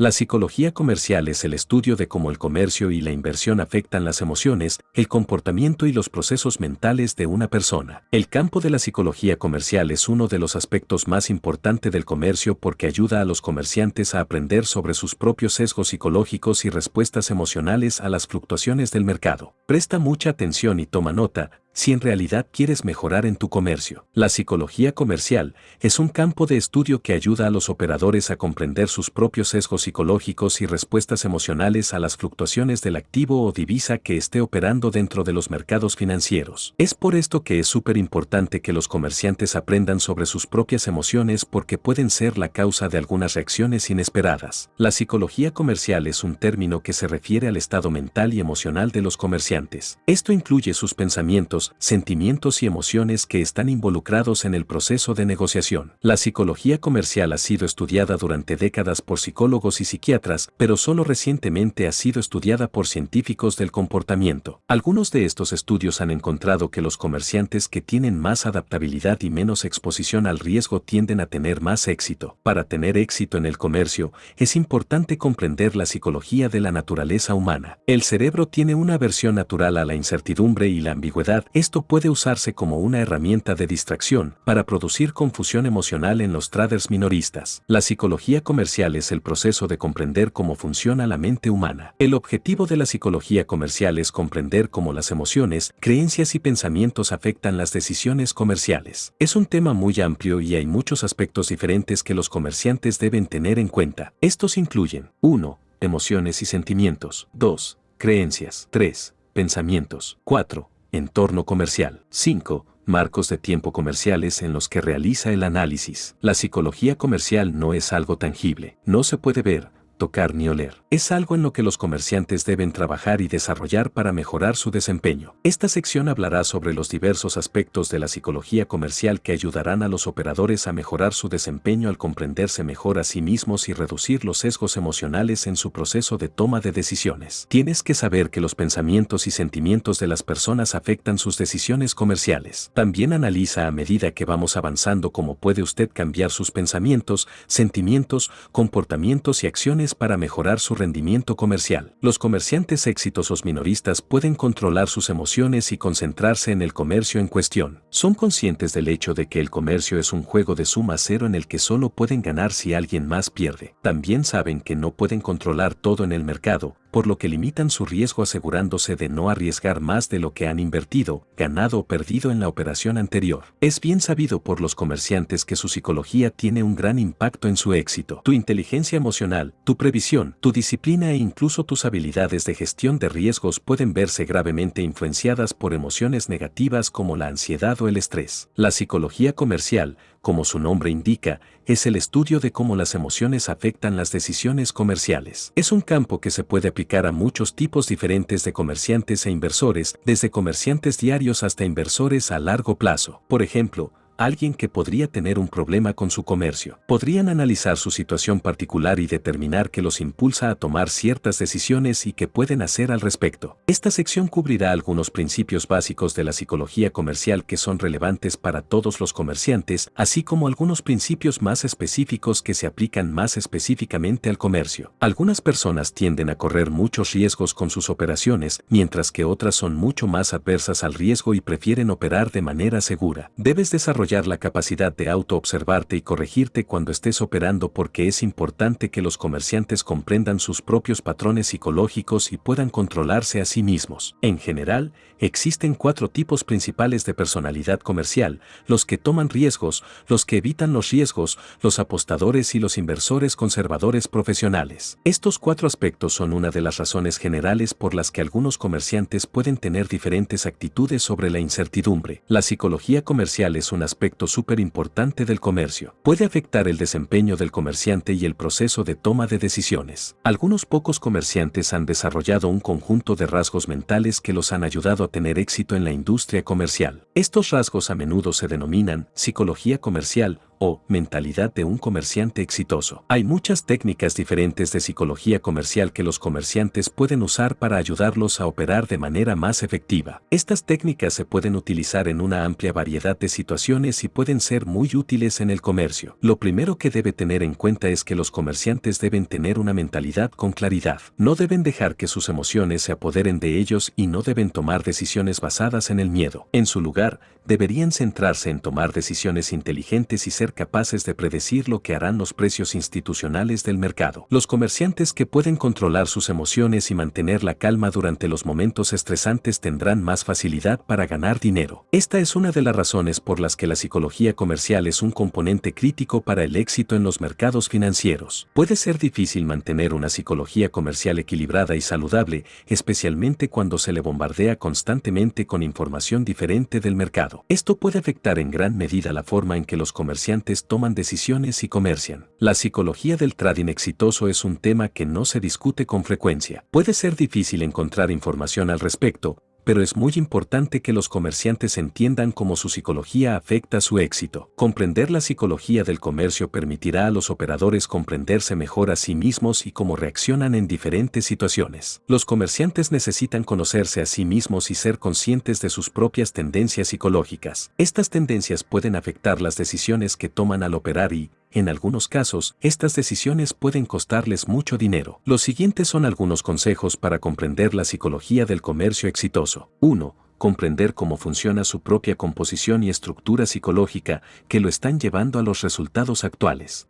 La psicología comercial es el estudio de cómo el comercio y la inversión afectan las emociones, el comportamiento y los procesos mentales de una persona. El campo de la psicología comercial es uno de los aspectos más importantes del comercio porque ayuda a los comerciantes a aprender sobre sus propios sesgos psicológicos y respuestas emocionales a las fluctuaciones del mercado. Presta mucha atención y toma nota, si en realidad quieres mejorar en tu comercio. La psicología comercial es un campo de estudio que ayuda a los operadores a comprender sus propios sesgos psicológicos y respuestas emocionales a las fluctuaciones del activo o divisa que esté operando dentro de los mercados financieros. Es por esto que es súper importante que los comerciantes aprendan sobre sus propias emociones porque pueden ser la causa de algunas reacciones inesperadas. La psicología comercial es un término que se refiere al estado mental y emocional de los comerciantes. Esto incluye sus pensamientos, sentimientos y emociones que están involucrados en el proceso de negociación. La psicología comercial ha sido estudiada durante décadas por psicólogos y psiquiatras, pero solo recientemente ha sido estudiada por científicos del comportamiento. Algunos de estos estudios han encontrado que los comerciantes que tienen más adaptabilidad y menos exposición al riesgo tienden a tener más éxito. Para tener éxito en el comercio, es importante comprender la psicología de la naturaleza humana. El cerebro tiene una aversión natural a la incertidumbre y la ambigüedad esto puede usarse como una herramienta de distracción para producir confusión emocional en los traders minoristas. La psicología comercial es el proceso de comprender cómo funciona la mente humana. El objetivo de la psicología comercial es comprender cómo las emociones, creencias y pensamientos afectan las decisiones comerciales. Es un tema muy amplio y hay muchos aspectos diferentes que los comerciantes deben tener en cuenta. Estos incluyen 1. Emociones y sentimientos. 2. Creencias. 3. Pensamientos. 4 Entorno comercial. 5. Marcos de tiempo comerciales en los que realiza el análisis. La psicología comercial no es algo tangible. No se puede ver, tocar ni oler. Es algo en lo que los comerciantes deben trabajar y desarrollar para mejorar su desempeño. Esta sección hablará sobre los diversos aspectos de la psicología comercial que ayudarán a los operadores a mejorar su desempeño al comprenderse mejor a sí mismos y reducir los sesgos emocionales en su proceso de toma de decisiones. Tienes que saber que los pensamientos y sentimientos de las personas afectan sus decisiones comerciales. También analiza a medida que vamos avanzando cómo puede usted cambiar sus pensamientos, sentimientos, comportamientos y acciones para mejorar su rendimiento comercial. Los comerciantes exitosos minoristas pueden controlar sus emociones y concentrarse en el comercio en cuestión. Son conscientes del hecho de que el comercio es un juego de suma cero en el que solo pueden ganar si alguien más pierde. También saben que no pueden controlar todo en el mercado, por lo que limitan su riesgo asegurándose de no arriesgar más de lo que han invertido, ganado o perdido en la operación anterior. Es bien sabido por los comerciantes que su psicología tiene un gran impacto en su éxito. Tu inteligencia emocional, tu previsión, tu disciplina e incluso tus habilidades de gestión de riesgos pueden verse gravemente influenciadas por emociones negativas como la ansiedad o el estrés. La psicología comercial, como su nombre indica, es el estudio de cómo las emociones afectan las decisiones comerciales. Es un campo que se puede aplicar a muchos tipos diferentes de comerciantes e inversores, desde comerciantes diarios hasta inversores a largo plazo. Por ejemplo, alguien que podría tener un problema con su comercio. Podrían analizar su situación particular y determinar qué los impulsa a tomar ciertas decisiones y qué pueden hacer al respecto. Esta sección cubrirá algunos principios básicos de la psicología comercial que son relevantes para todos los comerciantes, así como algunos principios más específicos que se aplican más específicamente al comercio. Algunas personas tienden a correr muchos riesgos con sus operaciones, mientras que otras son mucho más adversas al riesgo y prefieren operar de manera segura. Debes desarrollar la capacidad de auto-observarte y corregirte cuando estés operando porque es importante que los comerciantes comprendan sus propios patrones psicológicos y puedan controlarse a sí mismos. En general, existen cuatro tipos principales de personalidad comercial, los que toman riesgos, los que evitan los riesgos, los apostadores y los inversores conservadores profesionales. Estos cuatro aspectos son una de las razones generales por las que algunos comerciantes pueden tener diferentes actitudes sobre la incertidumbre. La psicología comercial es un aspecto súper importante del comercio. Puede afectar el desempeño del comerciante y el proceso de toma de decisiones. Algunos pocos comerciantes han desarrollado un conjunto de rasgos mentales que los han ayudado a tener éxito en la industria comercial. Estos rasgos a menudo se denominan psicología comercial o mentalidad de un comerciante exitoso. Hay muchas técnicas diferentes de psicología comercial que los comerciantes pueden usar para ayudarlos a operar de manera más efectiva. Estas técnicas se pueden utilizar en una amplia variedad de situaciones y pueden ser muy útiles en el comercio. Lo primero que debe tener en cuenta es que los comerciantes deben tener una mentalidad con claridad. No deben dejar que sus emociones se apoderen de ellos y no deben tomar decisiones basadas en el miedo. En su lugar, Miller deberían centrarse en tomar decisiones inteligentes y ser capaces de predecir lo que harán los precios institucionales del mercado. Los comerciantes que pueden controlar sus emociones y mantener la calma durante los momentos estresantes tendrán más facilidad para ganar dinero. Esta es una de las razones por las que la psicología comercial es un componente crítico para el éxito en los mercados financieros. Puede ser difícil mantener una psicología comercial equilibrada y saludable, especialmente cuando se le bombardea constantemente con información diferente del mercado. Esto puede afectar en gran medida la forma en que los comerciantes toman decisiones y comercian. La psicología del trading exitoso es un tema que no se discute con frecuencia. Puede ser difícil encontrar información al respecto, pero es muy importante que los comerciantes entiendan cómo su psicología afecta su éxito. Comprender la psicología del comercio permitirá a los operadores comprenderse mejor a sí mismos y cómo reaccionan en diferentes situaciones. Los comerciantes necesitan conocerse a sí mismos y ser conscientes de sus propias tendencias psicológicas. Estas tendencias pueden afectar las decisiones que toman al operar y, en algunos casos, estas decisiones pueden costarles mucho dinero. Los siguientes son algunos consejos para comprender la psicología del comercio exitoso. 1 comprender cómo funciona su propia composición y estructura psicológica que lo están llevando a los resultados actuales.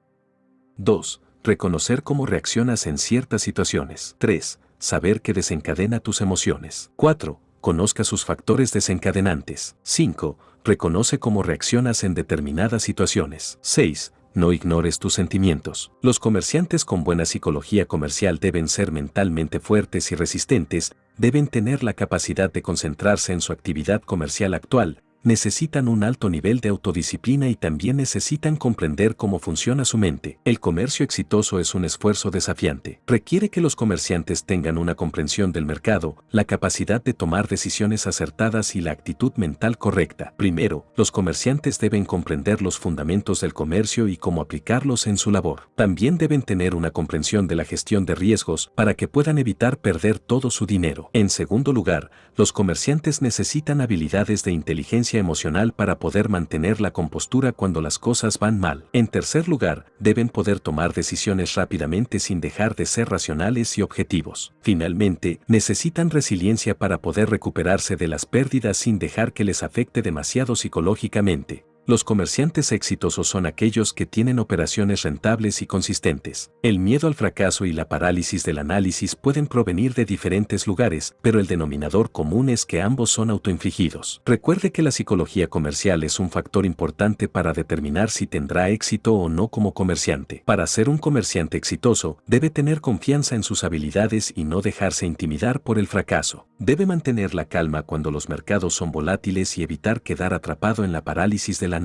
2. Reconocer cómo reaccionas en ciertas situaciones. 3. Saber qué desencadena tus emociones. 4. Conozca sus factores desencadenantes. 5. Reconoce cómo reaccionas en determinadas situaciones. 6 no ignores tus sentimientos. Los comerciantes con buena psicología comercial deben ser mentalmente fuertes y resistentes, deben tener la capacidad de concentrarse en su actividad comercial actual, necesitan un alto nivel de autodisciplina y también necesitan comprender cómo funciona su mente. El comercio exitoso es un esfuerzo desafiante. Requiere que los comerciantes tengan una comprensión del mercado, la capacidad de tomar decisiones acertadas y la actitud mental correcta. Primero, los comerciantes deben comprender los fundamentos del comercio y cómo aplicarlos en su labor. También deben tener una comprensión de la gestión de riesgos para que puedan evitar perder todo su dinero. En segundo lugar, los comerciantes necesitan habilidades de inteligencia emocional para poder mantener la compostura cuando las cosas van mal. En tercer lugar, deben poder tomar decisiones rápidamente sin dejar de ser racionales y objetivos. Finalmente, necesitan resiliencia para poder recuperarse de las pérdidas sin dejar que les afecte demasiado psicológicamente. Los comerciantes exitosos son aquellos que tienen operaciones rentables y consistentes. El miedo al fracaso y la parálisis del análisis pueden provenir de diferentes lugares, pero el denominador común es que ambos son autoinfligidos. Recuerde que la psicología comercial es un factor importante para determinar si tendrá éxito o no como comerciante. Para ser un comerciante exitoso, debe tener confianza en sus habilidades y no dejarse intimidar por el fracaso. Debe mantener la calma cuando los mercados son volátiles y evitar quedar atrapado en la parálisis del análisis.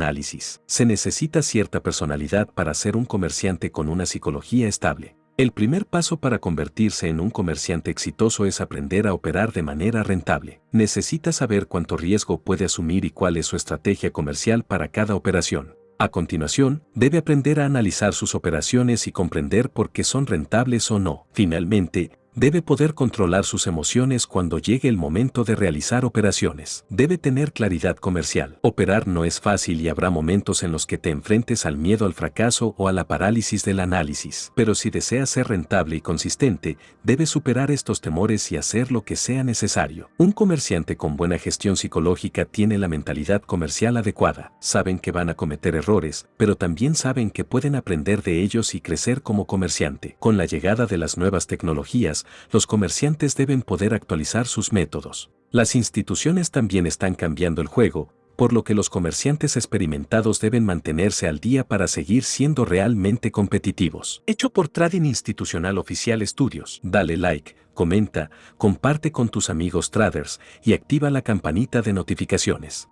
Se necesita cierta personalidad para ser un comerciante con una psicología estable. El primer paso para convertirse en un comerciante exitoso es aprender a operar de manera rentable. Necesita saber cuánto riesgo puede asumir y cuál es su estrategia comercial para cada operación. A continuación, debe aprender a analizar sus operaciones y comprender por qué son rentables o no. Finalmente, Debe poder controlar sus emociones cuando llegue el momento de realizar operaciones. Debe tener claridad comercial. Operar no es fácil y habrá momentos en los que te enfrentes al miedo al fracaso o a la parálisis del análisis. Pero si deseas ser rentable y consistente, debes superar estos temores y hacer lo que sea necesario. Un comerciante con buena gestión psicológica tiene la mentalidad comercial adecuada. Saben que van a cometer errores, pero también saben que pueden aprender de ellos y crecer como comerciante. Con la llegada de las nuevas tecnologías, los comerciantes deben poder actualizar sus métodos. Las instituciones también están cambiando el juego, por lo que los comerciantes experimentados deben mantenerse al día para seguir siendo realmente competitivos. Hecho por Trading Institucional Oficial Estudios. Dale like, comenta, comparte con tus amigos traders y activa la campanita de notificaciones.